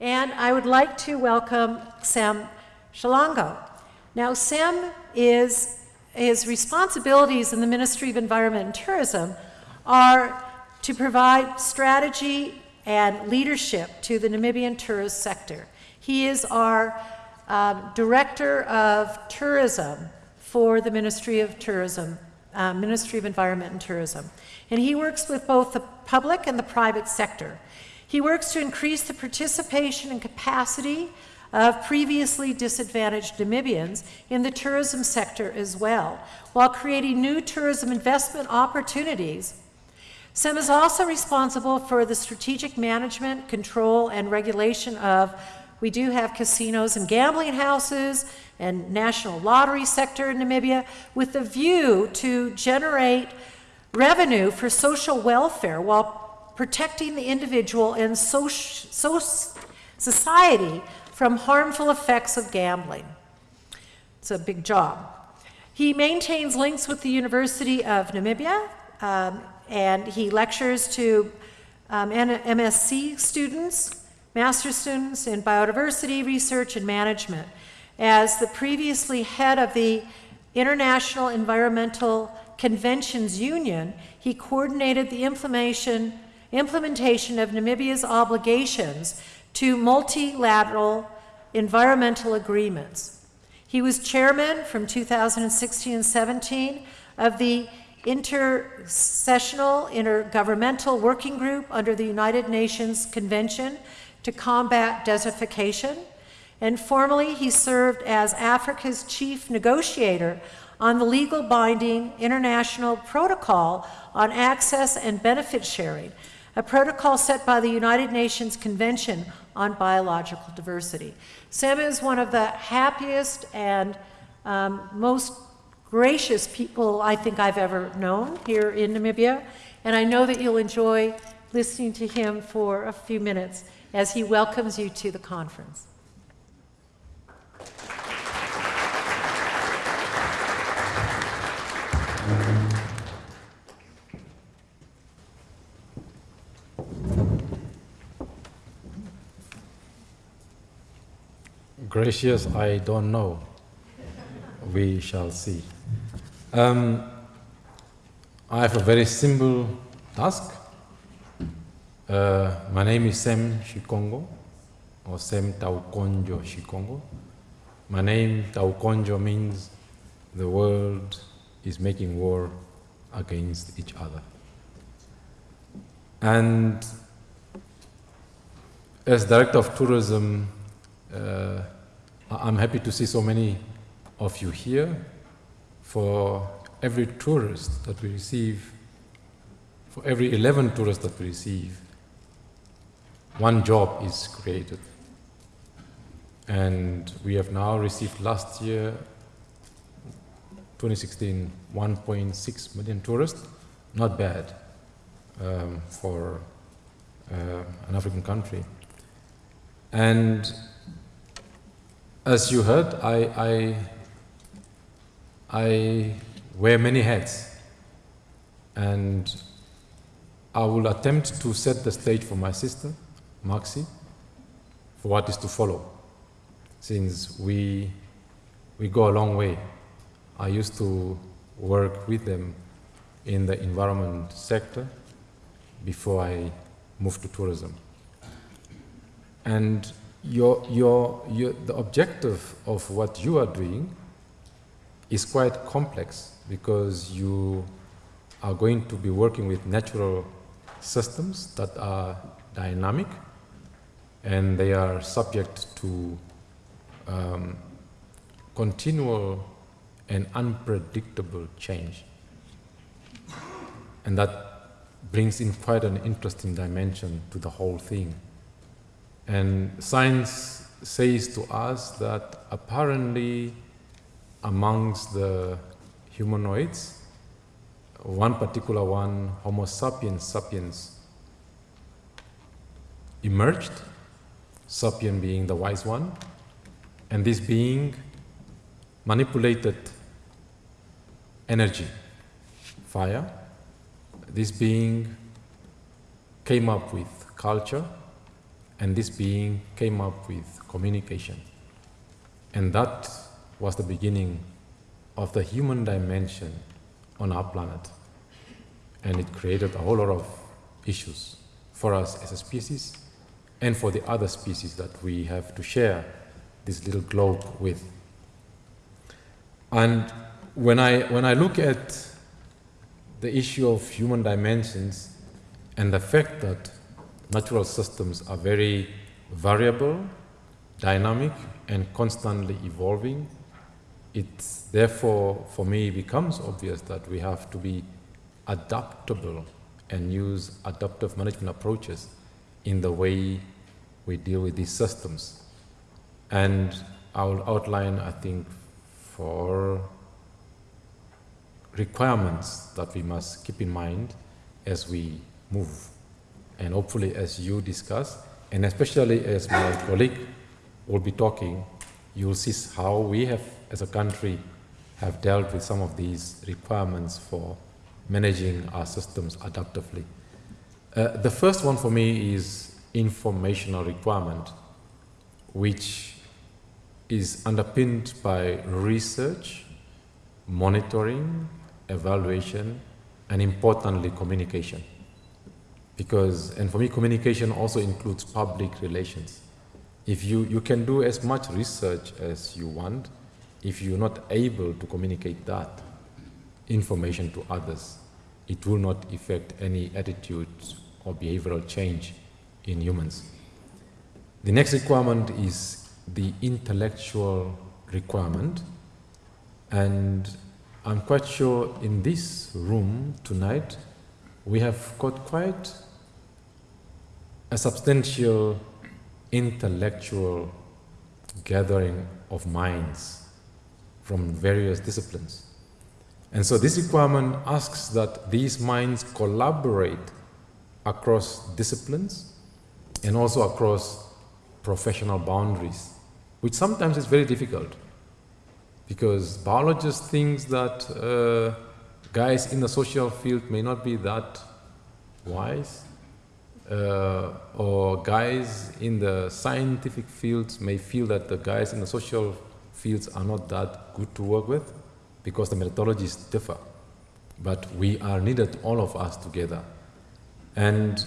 And I would like to welcome Sam Shikongo. Now, Sam is, his responsibilities in the Ministry of Environment and Tourism are to provide strategy and leadership to the Namibian tourist sector. He is our um, Director of Tourism for the Ministry of Tourism, uh, Ministry of Environment and Tourism. And he works with both the public and the private sector. He works to increase the participation and capacity of previously disadvantaged Namibians in the tourism sector as well, while creating new tourism investment opportunities. Sam is also responsible for the strategic management, control, and regulation of, we do have casinos and gambling houses and national lottery sector in Namibia, with the view to generate revenue for social welfare while protecting the individual and so, so society from harmful effects of gambling. It's a big job. He maintains links with the University of Namibia, um, and he lectures to um, MSc students, master students in biodiversity research and management. As the previously head of the International Environmental Conventions Union, he coordinated the implementation implementation of Namibia's obligations to multilateral environmental agreements. He was chairman from 2016 and 17 of the Intersessional Intergovernmental Working Group under the United Nations Convention to Combat Desertification, and formerly he served as Africa's chief negotiator on the legal binding international protocol on access and benefit sharing, a protocol set by the United Nations Convention on Biological Diversity. Sam is one of the happiest and um, most gracious people I think I've ever known here in Namibia, and I know that you'll enjoy listening to him for a few minutes as he welcomes you to the conference. Gracious, I don't know. We shall see. Um, I have a very simple task. Uh, my name is Sam Shikongo, or Sam Taukonjo Shikongo. My name Taukonjo means the world is making war against each other. And as Director of Tourism, uh, I'm happy to see so many of you here. For every tourist that we receive, for every 11 tourists that we receive, one job is created. And we have now received last year, 2016, 1.6 million tourists. Not bad um, for uh, an African country. And as you heard, I, I, I wear many hats and I will attempt to set the stage for my sister, Maxi, for what is to follow, since we, we go a long way. I used to work with them in the environment sector before I moved to tourism. And your, your, your, the objective of what you are doing is quite complex because you are going to be working with natural systems that are dynamic and they are subject to um, continual and unpredictable change. And that brings in quite an interesting dimension to the whole thing. And science says to us that apparently amongst the humanoids, one particular one, Homo sapiens sapiens, emerged, sapien being the wise one, and this being manipulated energy, fire. This being came up with culture, and this being came up with communication. And that was the beginning of the human dimension on our planet. And it created a whole lot of issues for us as a species and for the other species that we have to share this little globe with. And when I, when I look at the issue of human dimensions and the fact that natural systems are very variable, dynamic, and constantly evolving, it therefore, for me, becomes obvious that we have to be adaptable and use adaptive management approaches in the way we deal with these systems. And I will outline, I think, four requirements that we must keep in mind as we move. And hopefully as you discuss, and especially as my colleague will be talking, you will see how we have, as a country, have dealt with some of these requirements for managing our systems adaptively. Uh, the first one for me is informational requirement, which is underpinned by research, monitoring, evaluation, and importantly, communication. Because, and for me, communication also includes public relations. If you, you can do as much research as you want, if you're not able to communicate that information to others, it will not affect any attitude or behavioral change in humans. The next requirement is the intellectual requirement. And I'm quite sure in this room tonight, we have got quite a substantial intellectual gathering of minds from various disciplines. And so this requirement asks that these minds collaborate across disciplines and also across professional boundaries, which sometimes is very difficult because biologists think that uh, guys in the social field may not be that wise uh, or guys in the scientific fields may feel that the guys in the social fields are not that good to work with because the methodologies differ. But we are needed, all of us together. And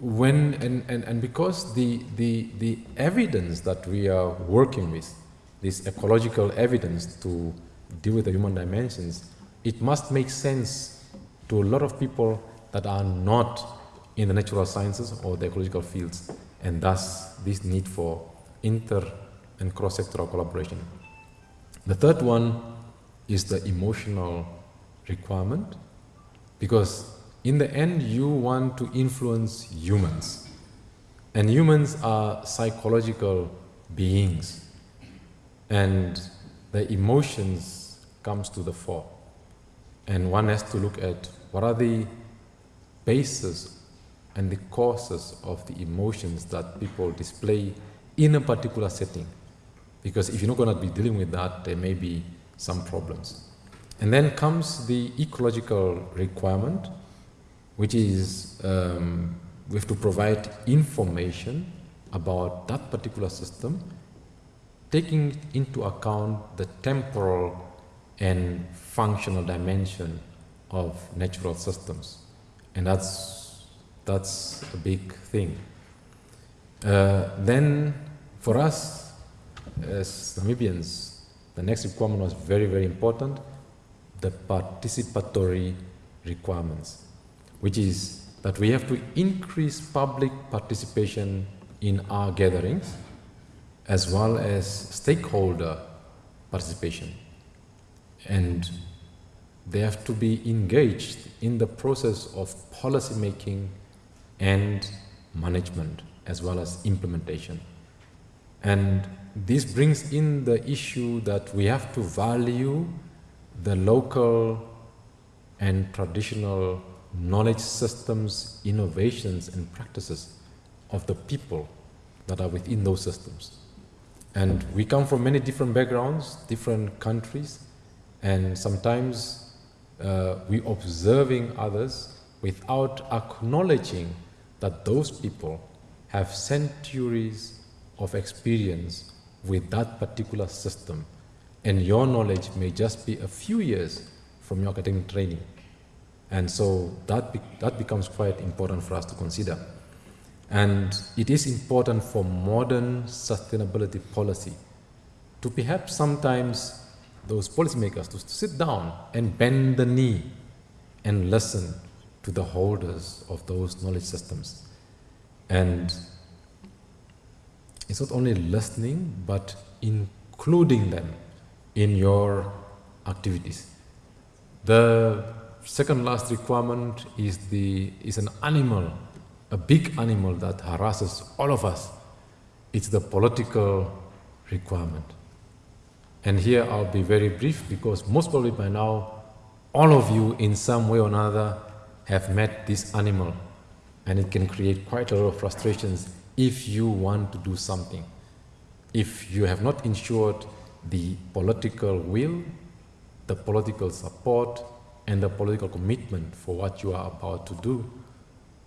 when, and, and, and because the, the, the evidence that we are working with, this ecological evidence to deal with the human dimensions, it must make sense to a lot of people that are not in the natural sciences or the ecological fields, and thus this need for inter and cross-sectoral collaboration. The third one is the emotional requirement, because in the end you want to influence humans, and humans are psychological beings, and the emotions comes to the fore. And one has to look at what are the basis and the causes of the emotions that people display in a particular setting. Because if you're not going to be dealing with that, there may be some problems. And then comes the ecological requirement, which is um, we have to provide information about that particular system, taking into account the temporal and functional dimension of natural systems. And that's that's a big thing. Uh, then, for us as Namibians, the next requirement was very, very important, the participatory requirements, which is that we have to increase public participation in our gatherings, as well as stakeholder participation. And they have to be engaged in the process of policy making and management as well as implementation. And this brings in the issue that we have to value the local and traditional knowledge systems, innovations and practices of the people that are within those systems. And we come from many different backgrounds, different countries, and sometimes uh, we observing others without acknowledging that those people have centuries of experience with that particular system, and your knowledge may just be a few years from your academic training. And so that, be that becomes quite important for us to consider. And it is important for modern sustainability policy to perhaps sometimes those policymakers to sit down and bend the knee and listen to the holders of those knowledge systems. And it's not only listening, but including them in your activities. The second last requirement is, the, is an animal, a big animal that harasses all of us. It's the political requirement. And here I'll be very brief because most probably by now, all of you in some way or another have met this animal and it can create quite a lot of frustrations if you want to do something. If you have not ensured the political will, the political support, and the political commitment for what you are about to do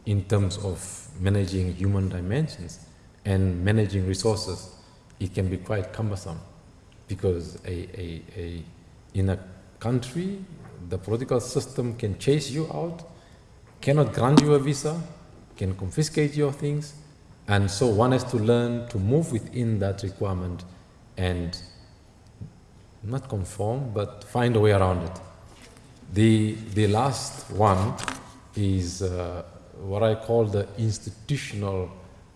in terms of managing human dimensions and managing resources, it can be quite cumbersome because a, a, a, in a country, the political system can chase you out, cannot grant you a visa, can confiscate your things, and so one has to learn to move within that requirement and not conform, but find a way around it. The, the last one is uh, what I call the institutional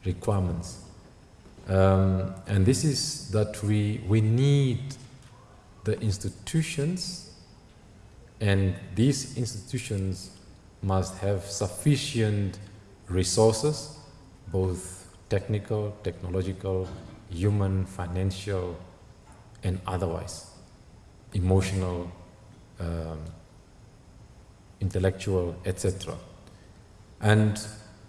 requirements. Um, and this is that we, we need the institutions and these institutions must have sufficient resources, both technical, technological, human, financial, and otherwise, emotional, um, intellectual, etc. And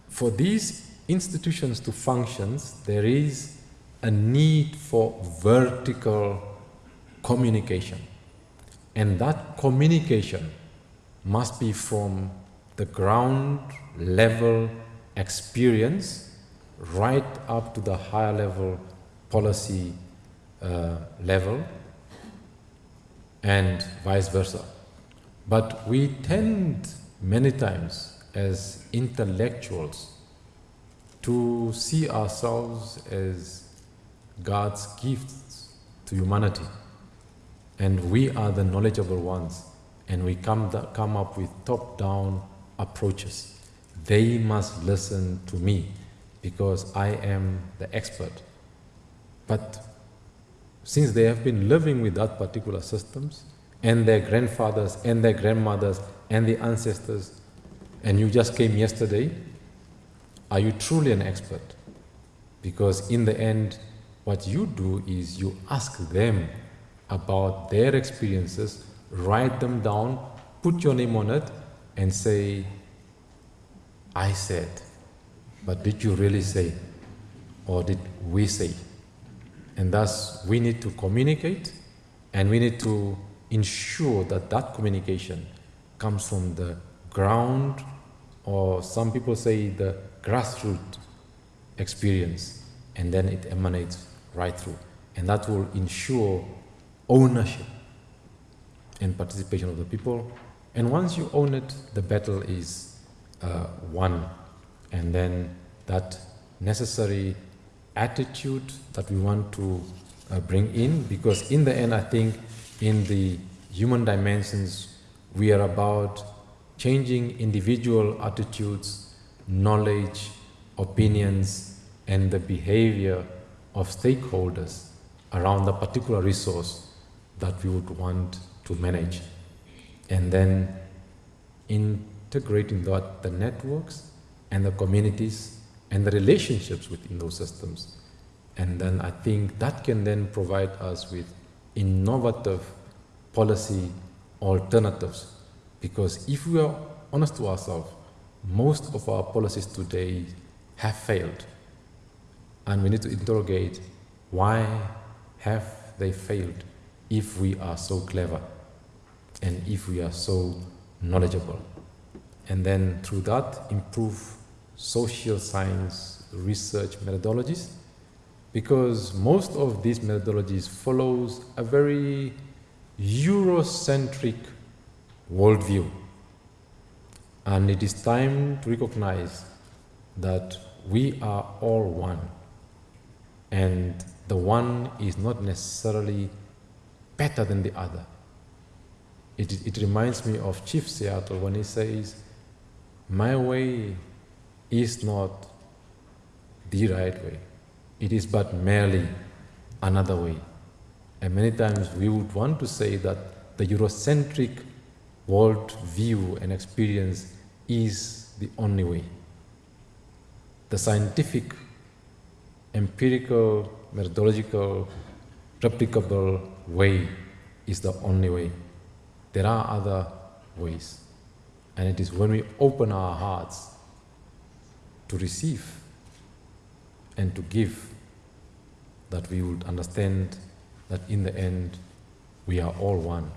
for these institutions to function, there is a need for vertical communication. And that communication must be from the ground level experience right up to the higher level policy uh, level and vice versa. But we tend many times as intellectuals to see ourselves as God's gifts to humanity. And we are the knowledgeable ones. And we come, come up with top-down approaches. They must listen to me because I am the expert. But since they have been living with that particular systems, and their grandfathers, and their grandmothers, and the ancestors, and you just came yesterday, are you truly an expert? Because in the end, what you do is you ask them about their experiences, write them down, put your name on it, and say, I said, but did you really say? Or did we say? And thus, we need to communicate and we need to ensure that that communication comes from the ground, or some people say the grassroots experience, and then it emanates right through. And that will ensure ownership and participation of the people. And once you own it, the battle is uh, won. And then that necessary attitude that we want to uh, bring in, because in the end, I think in the human dimensions, we are about changing individual attitudes, knowledge, opinions, and the behavior of stakeholders around the particular resource that we would want to manage. And then integrating that, the networks and the communities and the relationships within those systems. And then I think that can then provide us with innovative policy alternatives. Because if we are honest to ourselves, most of our policies today have failed. And we need to interrogate why have they failed if we are so clever and if we are so knowledgeable. And then through that, improve social science research methodologies because most of these methodologies follows a very Eurocentric worldview. And it is time to recognize that we are all one. And the one is not necessarily better than the other. It, it reminds me of Chief Seattle when he says, My way is not the right way. It is but merely another way. And many times we would want to say that the Eurocentric world view and experience is the only way. The scientific, empirical, methodological, replicable way is the only way. There are other ways. And it is when we open our hearts to receive and to give that we would understand that in the end we are all one.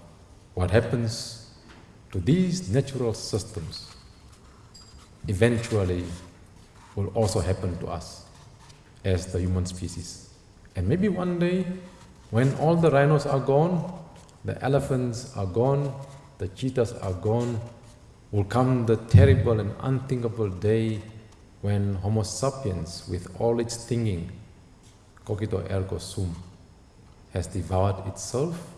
What happens to these natural systems eventually will also happen to us as the human species. And maybe one day, when all the rhinos are gone, the elephants are gone, the cheetahs are gone, will come the terrible and unthinkable day when Homo sapiens, with all its thinking, cogito ergo sum, has devoured itself,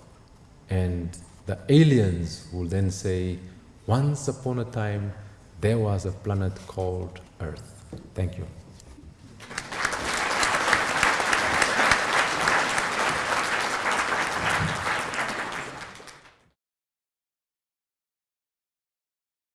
and the aliens will then say, once upon a time, there was a planet called Earth. Thank you.